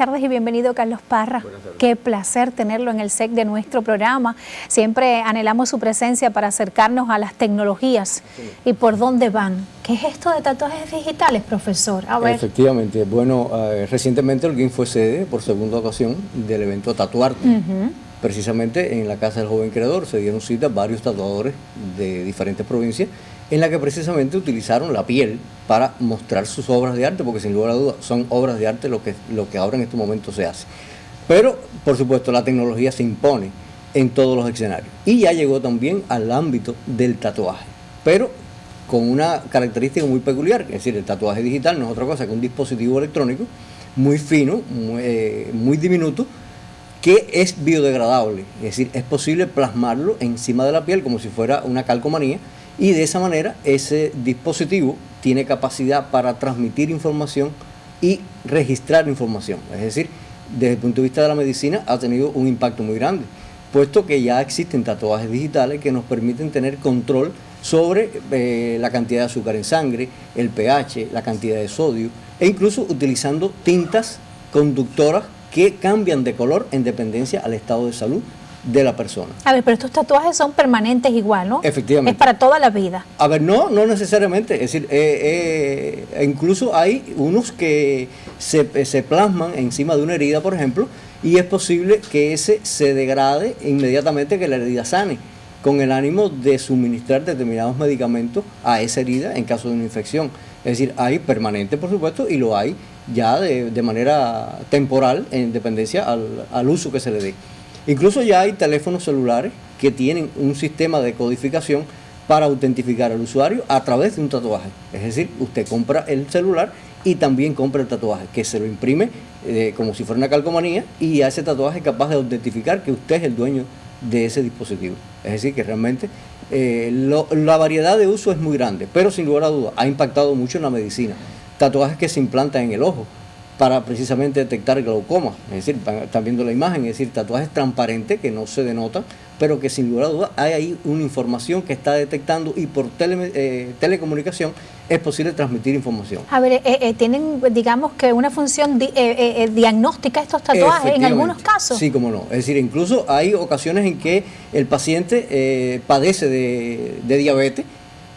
Tardes y bienvenido Carlos Parra. Qué placer tenerlo en el SEC de nuestro programa. Siempre anhelamos su presencia para acercarnos a las tecnologías y por dónde van. ¿Qué es esto de tatuajes digitales, profesor? Efectivamente. Bueno, eh, recientemente el fue sede por segunda ocasión del evento Tatuarte. Precisamente en la Casa del Joven Creador se dieron cita varios tatuadores de diferentes provincias en la que precisamente utilizaron la piel para mostrar sus obras de arte, porque sin lugar a dudas son obras de arte lo que, lo que ahora en este momento se hace. Pero, por supuesto, la tecnología se impone en todos los escenarios. Y ya llegó también al ámbito del tatuaje, pero con una característica muy peculiar, es decir, el tatuaje digital no es otra cosa que un dispositivo electrónico muy fino, eh, muy diminuto, que es biodegradable, es decir, es posible plasmarlo encima de la piel como si fuera una calcomanía y de esa manera ese dispositivo tiene capacidad para transmitir información y registrar información. Es decir, desde el punto de vista de la medicina ha tenido un impacto muy grande, puesto que ya existen tatuajes digitales que nos permiten tener control sobre eh, la cantidad de azúcar en sangre, el pH, la cantidad de sodio, e incluso utilizando tintas conductoras que cambian de color en dependencia al estado de salud de la persona. A ver, pero estos tatuajes son permanentes igual, ¿no? Efectivamente. Es para toda la vida. A ver, no, no necesariamente. Es decir, eh, eh, incluso hay unos que se, se, plasman encima de una herida, por ejemplo, y es posible que ese se degrade inmediatamente que la herida sane, con el ánimo de suministrar determinados medicamentos a esa herida en caso de una infección. Es decir, hay permanente, por supuesto, y lo hay ya de, de manera temporal en dependencia al, al uso que se le dé. Incluso ya hay teléfonos celulares que tienen un sistema de codificación para autentificar al usuario a través de un tatuaje. Es decir, usted compra el celular y también compra el tatuaje, que se lo imprime eh, como si fuera una calcomanía y a ese tatuaje es capaz de autentificar que usted es el dueño de ese dispositivo. Es decir, que realmente eh, la variedad de uso es muy grande, pero sin lugar a dudas ha impactado mucho en la medicina. Tatuajes que se implantan en el ojo, para precisamente detectar glaucoma. Es decir, están viendo la imagen, es decir, tatuajes transparentes que no se denotan, pero que sin lugar a dudas hay ahí una información que está detectando y por eh, telecomunicación es posible transmitir información. A ver, eh, eh, tienen, digamos que una función diagnóstica estos tatuajes en algunos casos. Sí, como no. Es decir, incluso hay ocasiones en que el paciente padece de, de diabetes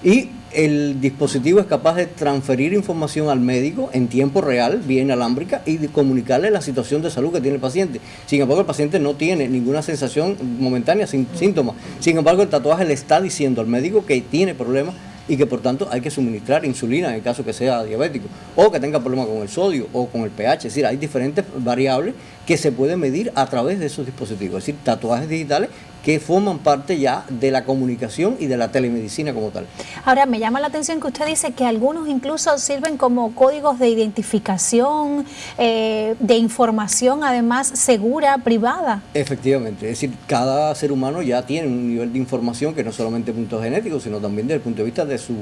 y el dispositivo es capaz de transferir información al médico en tiempo real, vía inalámbrica, y de comunicarle la situación de salud que tiene el paciente. Sin embargo, el paciente no tiene ninguna sensación momentánea, sin síntomas. Sin embargo, el tatuaje le está diciendo al médico que tiene problemas y que por tanto hay que suministrar insulina en el caso que sea diabético o que tenga problemas con el sodio o con el pH. Es decir, hay diferentes variables que se pueden medir a través de esos dispositivos. Es decir, tatuajes digitales que forman parte ya de la comunicación y de la telemedicina como tal. Ahora, me llama la atención que usted dice que algunos incluso sirven como códigos de identificación, eh, de información además segura, privada. Efectivamente, es decir, cada ser humano ya tiene un nivel de información que no solamente puntos genéticos, sino también desde el punto de vista de su,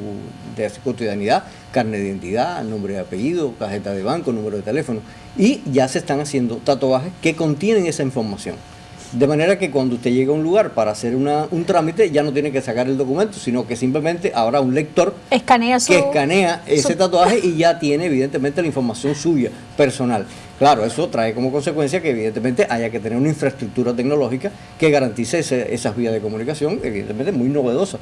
de su cotidianidad, carne de identidad, nombre de apellido, tarjeta de banco, número de teléfono, y ya se están haciendo tatuajes que contienen esa información. De manera que cuando usted llega a un lugar para hacer un trámite, ya no tiene que sacar el documento, sino que simplemente habrá un lector escanea que escanea ese tatuaje y ya tiene evidentemente la información suya, personal. Claro, eso trae como consecuencia que evidentemente haya que tener una infraestructura tecnológica que garantice esas vías de comunicación, evidentemente muy novedosa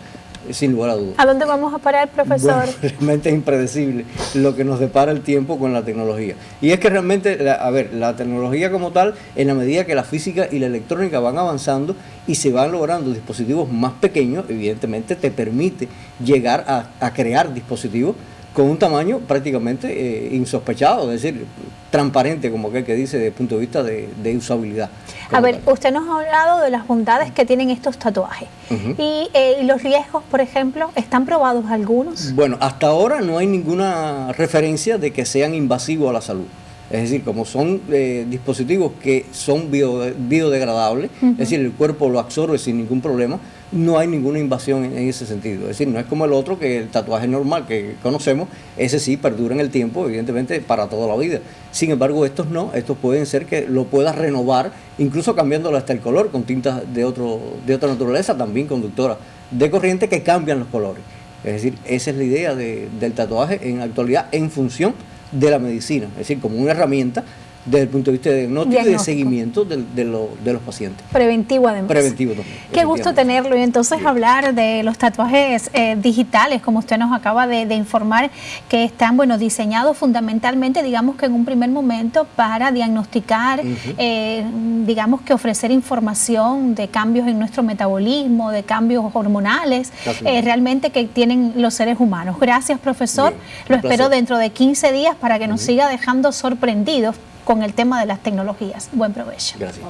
sin lugar a dudas. ¿A dónde vamos a parar, profesor? realmente es impredecible lo que nos depara el tiempo con la tecnología. Y es que realmente, a ver, la tecnología como tal, en la medida que la física y la electrónica van avanzando y se van logrando dispositivos más pequeños, evidentemente te permite llegar a, a crear dispositivos con un tamaño prácticamente eh, insospechado, es decir, transparente, como aquel que dice, desde el punto de vista de, usabilidad. A ver, usted nos ha hablado de las bondades que tienen estos tatuajes. Eh, y, los riesgos, por ejemplo, ¿están probados algunos? Bueno, hasta ahora no hay ninguna referencia de que sean invasivos a la salud. Es decir, como son eh, dispositivos que son biodegradables, es decir, el cuerpo lo absorbe sin ningún problema, no hay ninguna invasión en, ese sentido. Es decir, no es como el otro que el tatuaje normal que conocemos, ese sí perdura en el tiempo, evidentemente, para toda la vida. Sin embargo, estos no, estos pueden ser que lo puedas renovar, incluso cambiándolo hasta el color con tintas de, otro, de otra naturaleza, también conductoras de corriente que cambian los colores. Es decir, esa es la idea del tatuaje en la actualidad en función de la medicina, es decir, como una herramienta desde el punto de vista de diagnóstico, y de seguimiento de, los pacientes. Preventivo además. Preventivo también. Qué gusto tenerlo. Y entonces hablar de los tatuajes eh, digitales, como usted nos acaba de, informar, que están bueno diseñados fundamentalmente, digamos que en un primer momento para diagnosticar, eh, digamos que ofrecer información de cambios en nuestro metabolismo, de cambios hormonales, eh, realmente que tienen los seres humanos. Gracias profesor, lo espero dentro de 15 días para que nos siga dejando sorprendidos con el tema de las tecnologías. Buen provecho. Gracias.